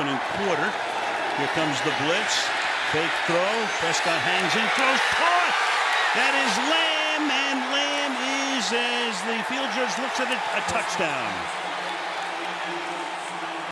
opening quarter. Here comes the blitz. Fake throw. Prescott hangs in, throws, caught. That is Lamb, and Lamb is, as the field judge looks at it, a touchdown.